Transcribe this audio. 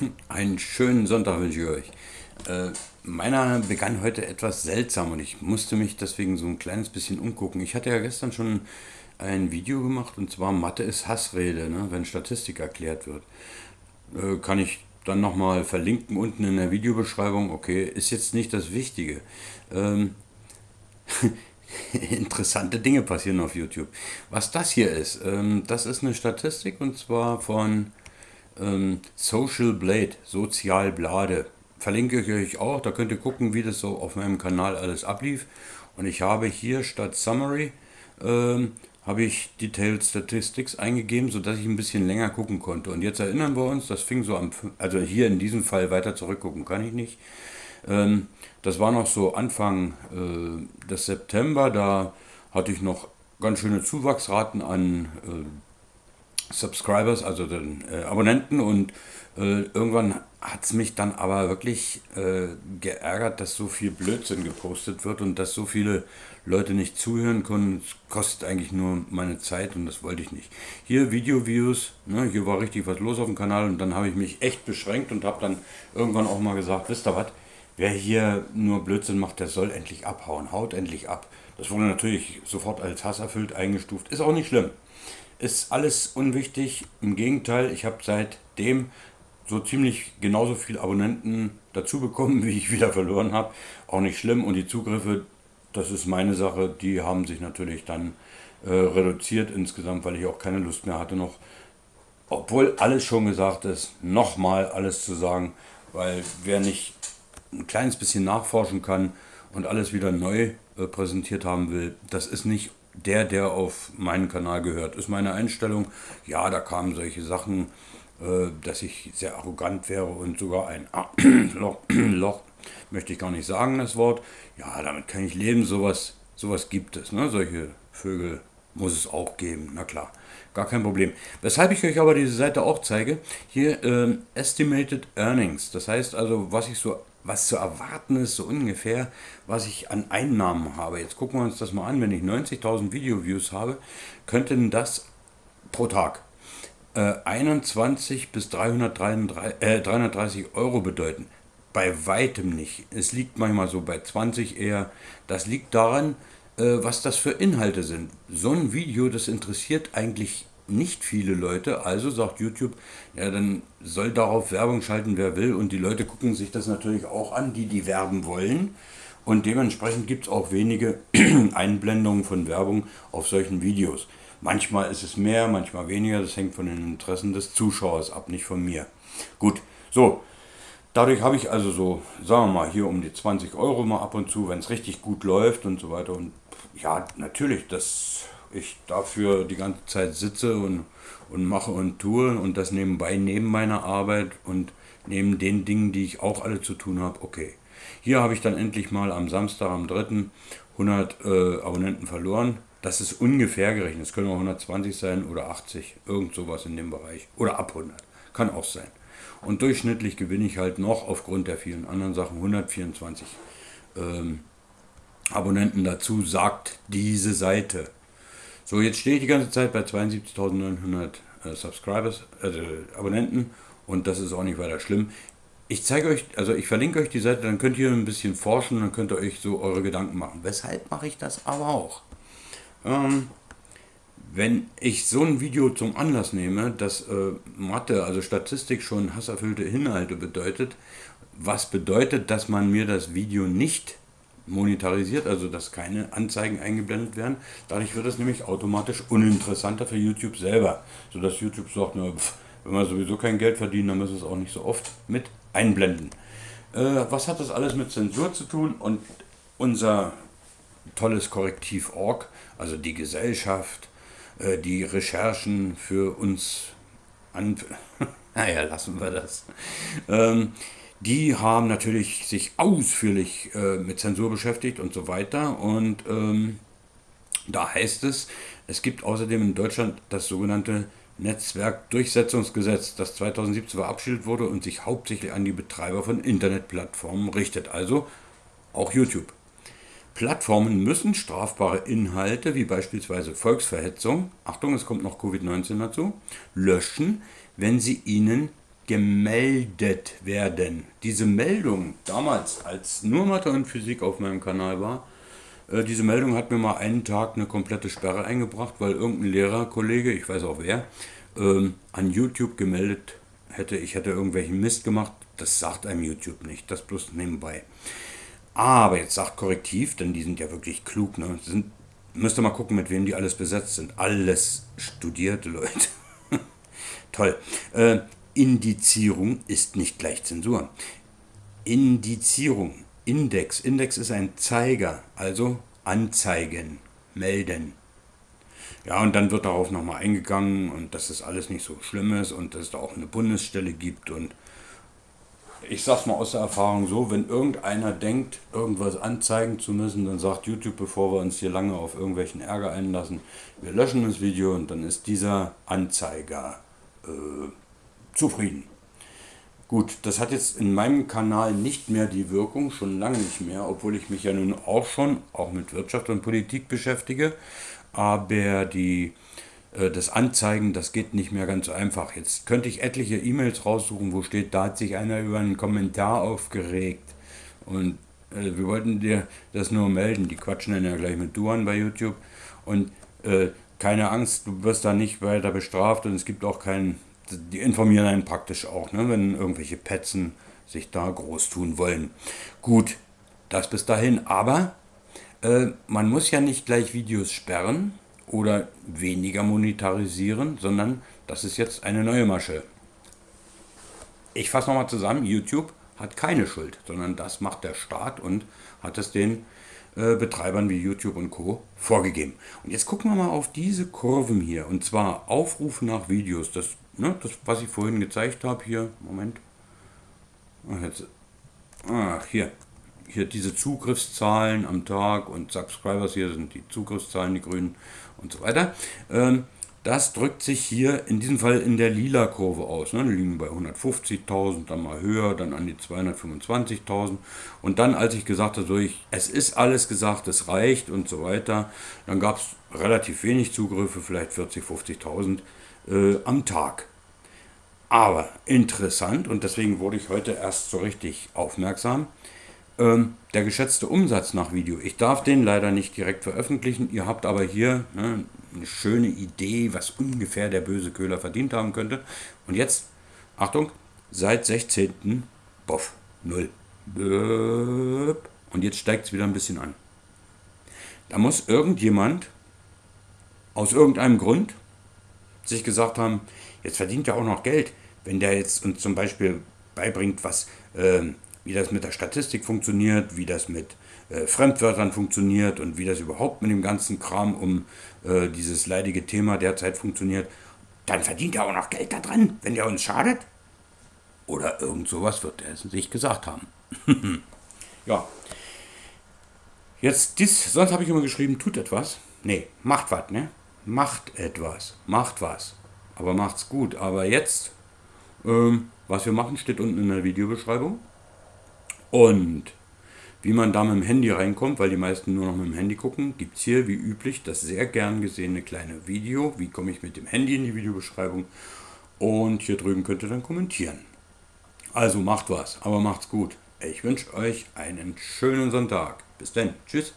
Einen schönen Sonntag wünsche ich euch. Äh, meiner begann heute etwas seltsam und ich musste mich deswegen so ein kleines bisschen umgucken. Ich hatte ja gestern schon ein Video gemacht und zwar Mathe ist Hassrede, ne, wenn Statistik erklärt wird. Äh, kann ich dann nochmal verlinken unten in der Videobeschreibung. Okay, ist jetzt nicht das Wichtige. Ähm, interessante Dinge passieren auf YouTube. Was das hier ist, ähm, das ist eine Statistik und zwar von ähm, Social Blade, Sozial Blade. Verlinke ich euch auch, da könnt ihr gucken, wie das so auf meinem Kanal alles ablief. Und ich habe hier statt Summary ähm, habe ich Detailed Statistics eingegeben, sodass ich ein bisschen länger gucken konnte. Und jetzt erinnern wir uns, das fing so am, also hier in diesem Fall weiter zurückgucken kann ich nicht. Ähm, das war noch so Anfang äh, des September, da hatte ich noch ganz schöne Zuwachsraten an äh, Subscribers, also den äh, Abonnenten und äh, irgendwann hat es mich dann aber wirklich äh, geärgert, dass so viel Blödsinn gepostet wird und dass so viele Leute nicht zuhören können. Es kostet eigentlich nur meine Zeit und das wollte ich nicht. Hier Video-Views, ne, hier war richtig was los auf dem Kanal und dann habe ich mich echt beschränkt und habe dann irgendwann auch mal gesagt, wisst ihr was, wer hier nur Blödsinn macht, der soll endlich abhauen, haut endlich ab. Das wurde natürlich sofort als hasserfüllt eingestuft, ist auch nicht schlimm ist alles unwichtig. Im Gegenteil, ich habe seitdem so ziemlich genauso viele Abonnenten dazu bekommen, wie ich wieder verloren habe. Auch nicht schlimm. Und die Zugriffe, das ist meine Sache, die haben sich natürlich dann äh, reduziert insgesamt, weil ich auch keine Lust mehr hatte noch, obwohl alles schon gesagt ist, nochmal alles zu sagen, weil wer nicht ein kleines bisschen nachforschen kann und alles wieder neu äh, präsentiert haben will, das ist nicht der, der auf meinen Kanal gehört. Ist meine Einstellung. Ja, da kamen solche Sachen, äh, dass ich sehr arrogant wäre und sogar ein Loch, Loch, möchte ich gar nicht sagen, das Wort. Ja, damit kann ich leben, sowas, sowas gibt es. Ne? Solche Vögel muss es auch geben, na klar, gar kein Problem. Weshalb ich euch aber diese Seite auch zeige, hier äh, Estimated Earnings, das heißt also, was ich so was zu erwarten ist, so ungefähr, was ich an Einnahmen habe. Jetzt gucken wir uns das mal an. Wenn ich 90.000 Video-Views habe, könnten das pro Tag äh, 21 bis 333, äh, 330 Euro bedeuten. Bei weitem nicht. Es liegt manchmal so bei 20 eher. Das liegt daran, äh, was das für Inhalte sind. So ein Video, das interessiert eigentlich nicht viele Leute, also sagt YouTube, ja, dann soll darauf Werbung schalten, wer will. Und die Leute gucken sich das natürlich auch an, die die werben wollen. Und dementsprechend gibt es auch wenige Einblendungen von Werbung auf solchen Videos. Manchmal ist es mehr, manchmal weniger. Das hängt von den Interessen des Zuschauers ab, nicht von mir. Gut, so. Dadurch habe ich also so, sagen wir mal, hier um die 20 Euro mal ab und zu, wenn es richtig gut läuft und so weiter. Und ja, natürlich, das ich dafür die ganze Zeit sitze und, und mache und tue und das nebenbei neben meiner Arbeit und neben den Dingen, die ich auch alle zu tun habe, okay. Hier habe ich dann endlich mal am Samstag, am 3. 100 äh, Abonnenten verloren. Das ist ungefähr gerechnet. Es können auch 120 sein oder 80, irgend sowas in dem Bereich. Oder ab 100. Kann auch sein. Und durchschnittlich gewinne ich halt noch aufgrund der vielen anderen Sachen 124 ähm, Abonnenten dazu, sagt diese Seite. So, jetzt stehe ich die ganze Zeit bei 72.900 äh, Subscribers, also Abonnenten und das ist auch nicht weiter schlimm. Ich zeige euch, also ich verlinke euch die Seite, dann könnt ihr ein bisschen forschen, dann könnt ihr euch so eure Gedanken machen. Weshalb mache ich das aber auch? Ähm, wenn ich so ein Video zum Anlass nehme, dass äh, Mathe, also Statistik schon hasserfüllte Inhalte bedeutet, was bedeutet, dass man mir das Video nicht monetarisiert, also dass keine Anzeigen eingeblendet werden. Dadurch wird es nämlich automatisch uninteressanter für YouTube selber, sodass YouTube sagt, na, pff, wenn wir sowieso kein Geld verdienen, dann müssen wir es auch nicht so oft mit einblenden. Äh, was hat das alles mit Zensur zu tun? Und unser tolles Korrektiv Org, also die Gesellschaft, äh, die Recherchen für uns an... naja, lassen wir das. Ähm, die haben natürlich sich ausführlich äh, mit Zensur beschäftigt und so weiter. Und ähm, da heißt es, es gibt außerdem in Deutschland das sogenannte Netzwerkdurchsetzungsgesetz, das 2017 verabschiedet wurde und sich hauptsächlich an die Betreiber von Internetplattformen richtet, also auch YouTube. Plattformen müssen strafbare Inhalte wie beispielsweise Volksverhetzung, Achtung, es kommt noch Covid-19 dazu, löschen, wenn sie ihnen gemeldet werden. Diese Meldung damals, als nur Mathe und Physik auf meinem Kanal war, äh, diese Meldung hat mir mal einen Tag eine komplette Sperre eingebracht, weil irgendein Lehrerkollege, ich weiß auch wer, ähm, an YouTube gemeldet hätte, ich hätte irgendwelchen Mist gemacht. Das sagt einem YouTube nicht, das bloß nebenbei. Aber jetzt sagt Korrektiv, denn die sind ja wirklich klug, ne? Sind, müsst ihr mal gucken, mit wem die alles besetzt sind. Alles studierte Leute. Toll. Äh, Indizierung ist nicht gleich Zensur. Indizierung, Index. Index ist ein Zeiger, also anzeigen, melden. Ja, und dann wird darauf nochmal eingegangen und dass das alles nicht so schlimm ist und dass es da auch eine Bundesstelle gibt. Und ich sag's mal aus der Erfahrung so, wenn irgendeiner denkt, irgendwas anzeigen zu müssen, dann sagt YouTube, bevor wir uns hier lange auf irgendwelchen Ärger einlassen, wir löschen das Video und dann ist dieser Anzeiger äh, zufrieden. Gut, das hat jetzt in meinem Kanal nicht mehr die Wirkung, schon lange nicht mehr, obwohl ich mich ja nun auch schon, auch mit Wirtschaft und Politik beschäftige. Aber die, äh, das Anzeigen, das geht nicht mehr ganz einfach. Jetzt könnte ich etliche E-Mails raussuchen, wo steht, da hat sich einer über einen Kommentar aufgeregt. Und äh, wir wollten dir das nur melden. Die quatschen dann ja gleich mit du an bei YouTube. Und äh, keine Angst, du wirst da nicht weiter bestraft und es gibt auch keinen die informieren einen praktisch auch, ne, wenn irgendwelche Petzen sich da groß tun wollen. Gut, das bis dahin. Aber äh, man muss ja nicht gleich Videos sperren oder weniger monetarisieren, sondern das ist jetzt eine neue Masche. Ich fasse nochmal zusammen, YouTube hat keine Schuld, sondern das macht der Staat und hat es den äh, Betreibern wie YouTube und Co. vorgegeben. Und jetzt gucken wir mal auf diese Kurven hier. Und zwar Aufrufe nach Videos. Das, ne, das was ich vorhin gezeigt habe hier. Moment. Ach, jetzt, ach, hier. Hier diese Zugriffszahlen am Tag und Subscribers hier sind die Zugriffszahlen, die grünen und so weiter. Ähm, das drückt sich hier in diesem Fall in der lila Kurve aus. Ne? Die liegen bei 150.000, dann mal höher, dann an die 225.000. Und dann, als ich gesagt habe, so ich, es ist alles gesagt, es reicht und so weiter, dann gab es relativ wenig Zugriffe, vielleicht 40.000, 50.000 äh, am Tag. Aber interessant, und deswegen wurde ich heute erst so richtig aufmerksam, ähm, der geschätzte Umsatz nach Video. Ich darf den leider nicht direkt veröffentlichen. Ihr habt aber hier ne, eine schöne Idee, was ungefähr der böse Köhler verdient haben könnte. Und jetzt, Achtung, seit 16. Boff, 0. Und jetzt steigt es wieder ein bisschen an. Da muss irgendjemand aus irgendeinem Grund sich gesagt haben, jetzt verdient er auch noch Geld, wenn der jetzt uns zum Beispiel beibringt, was äh, wie das mit der Statistik funktioniert, wie das mit äh, Fremdwörtern funktioniert und wie das überhaupt mit dem ganzen Kram um äh, dieses leidige Thema derzeit funktioniert, dann verdient er auch noch Geld daran, wenn der uns schadet. Oder irgend sowas wird er sich gesagt haben. ja. Jetzt, dies, sonst habe ich immer geschrieben, tut etwas. Nee, macht was, ne? Macht etwas. Macht was. Aber macht's gut. Aber jetzt, ähm, was wir machen, steht unten in der Videobeschreibung. Und wie man da mit dem Handy reinkommt, weil die meisten nur noch mit dem Handy gucken, gibt es hier wie üblich das sehr gern gesehene kleine Video. Wie komme ich mit dem Handy in die Videobeschreibung? Und hier drüben könnt ihr dann kommentieren. Also macht was, aber macht's gut. Ich wünsche euch einen schönen Sonntag. Bis dann. Tschüss.